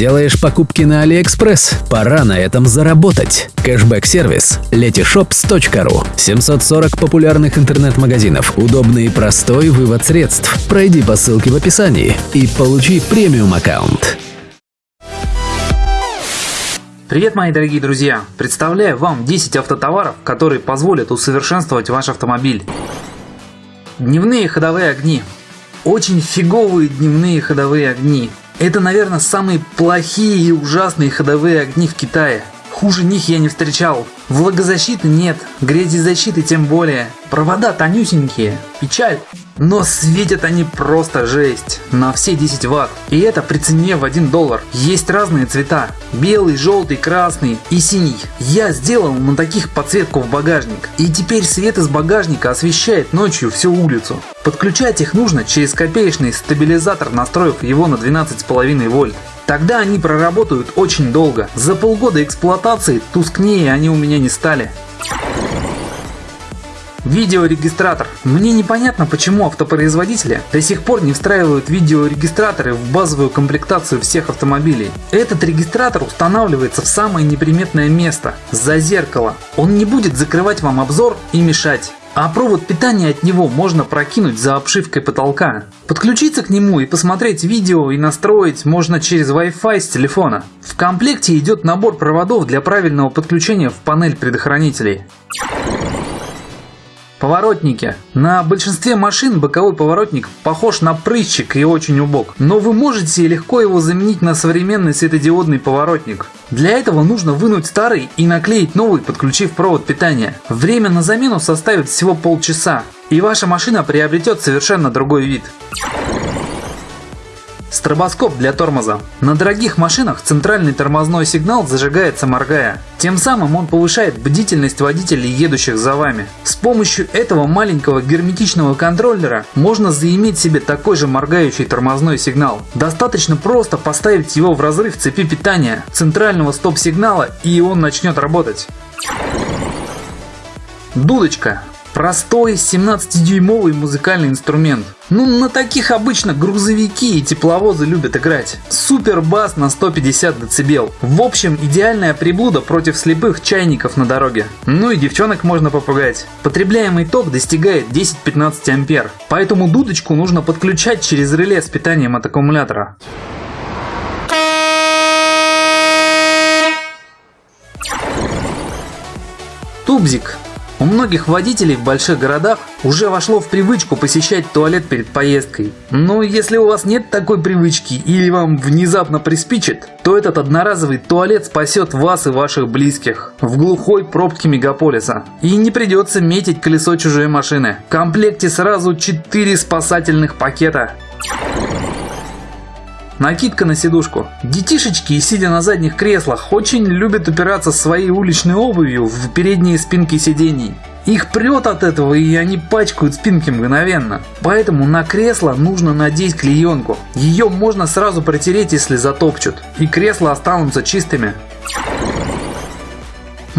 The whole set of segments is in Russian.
Делаешь покупки на AliExpress? Пора на этом заработать. Кэшбэк-сервис letyshops.ru 740 популярных интернет-магазинов, удобный и простой вывод средств. Пройди по ссылке в описании и получи премиум-аккаунт. Привет, мои дорогие друзья! Представляю вам 10 автотоваров, которые позволят усовершенствовать ваш автомобиль. Дневные ходовые огни. Очень фиговые дневные ходовые огни. Это, наверное, самые плохие и ужасные ходовые огни в Китае. Хуже них я не встречал. Влагозащиты нет, грязезащиты тем более. Провода тонюсенькие. Печаль. Но светят они просто жесть. На все 10 ватт. И это при цене в 1 доллар. Есть разные цвета. Белый, желтый, красный и синий. Я сделал на таких подсветку в багажник. И теперь свет из багажника освещает ночью всю улицу. Подключать их нужно через копеечный стабилизатор, настроив его на 12,5 вольт. Тогда они проработают очень долго. За полгода эксплуатации тускнее они у меня не стали. Видеорегистратор. Мне непонятно, почему автопроизводители до сих пор не встраивают видеорегистраторы в базовую комплектацию всех автомобилей. Этот регистратор устанавливается в самое неприметное место – за зеркало. Он не будет закрывать вам обзор и мешать. А провод питания от него можно прокинуть за обшивкой потолка. Подключиться к нему и посмотреть видео и настроить можно через Wi-Fi с телефона. В комплекте идет набор проводов для правильного подключения в панель предохранителей. Поворотники. На большинстве машин боковой поворотник похож на прыщик и очень убог. Но вы можете легко его заменить на современный светодиодный поворотник. Для этого нужно вынуть старый и наклеить новый, подключив провод питания. Время на замену составит всего полчаса. И ваша машина приобретет совершенно другой вид. Стробоскоп для тормоза. На дорогих машинах центральный тормозной сигнал зажигается моргая. Тем самым он повышает бдительность водителей, едущих за вами. С помощью этого маленького герметичного контроллера можно заиметь себе такой же моргающий тормозной сигнал. Достаточно просто поставить его в разрыв цепи питания центрального стоп-сигнала и он начнет работать. Дудочка. Простой 17-дюймовый музыкальный инструмент. Ну на таких обычно грузовики и тепловозы любят играть. Супер бас на 150 дБ. В общем идеальная приблуда против слепых чайников на дороге. Ну и девчонок можно попугать. Потребляемый ток достигает 10-15 ампер. Поэтому дудочку нужно подключать через реле с питанием от аккумулятора. Тубзик у многих водителей в больших городах уже вошло в привычку посещать туалет перед поездкой. Но если у вас нет такой привычки или вам внезапно приспичит, то этот одноразовый туалет спасет вас и ваших близких в глухой пробке мегаполиса. И не придется метить колесо чужой машины. В комплекте сразу 4 спасательных пакета. Накидка на сидушку. Детишечки, сидя на задних креслах, очень любят упираться своей уличной обувью в передние спинки сидений. Их прет от этого и они пачкают спинки мгновенно. Поэтому на кресло нужно надеть клеенку. Ее можно сразу протереть если затопчут. И кресла останутся чистыми.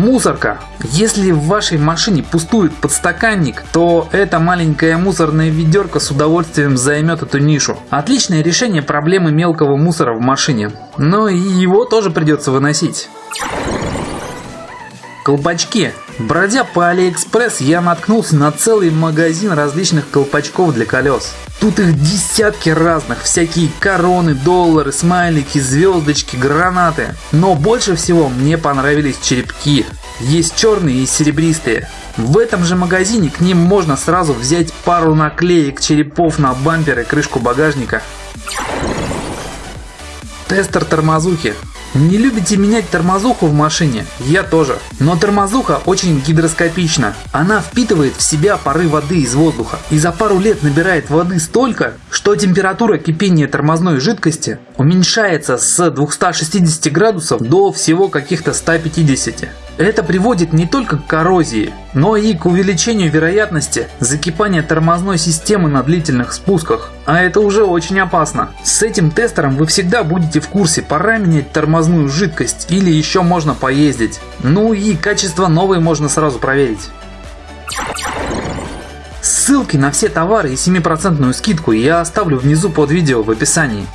Мусорка. Если в вашей машине пустует подстаканник, то эта маленькая мусорная ведерко с удовольствием займет эту нишу. Отличное решение проблемы мелкого мусора в машине. Но и его тоже придется выносить. Колпачки. Бродя по Алиэкспресс, я наткнулся на целый магазин различных колпачков для колес. Тут их десятки разных, всякие короны, доллары, смайлики, звездочки, гранаты. Но больше всего мне понравились черепки. Есть черные и серебристые. В этом же магазине к ним можно сразу взять пару наклеек черепов на бампер и крышку багажника. Тестер тормозухи. Не любите менять тормозуху в машине? Я тоже. Но тормозуха очень гидроскопична. Она впитывает в себя пары воды из воздуха и за пару лет набирает воды столько, что температура кипения тормозной жидкости уменьшается с 260 градусов до всего каких-то 150. Это приводит не только к коррозии, но и к увеличению вероятности закипания тормозной системы на длительных спусках. А это уже очень опасно. С этим тестером вы всегда будете в курсе, пора менять тормозную жидкость или еще можно поездить. Ну и качество новой можно сразу проверить. Ссылки на все товары и 7% скидку я оставлю внизу под видео в описании.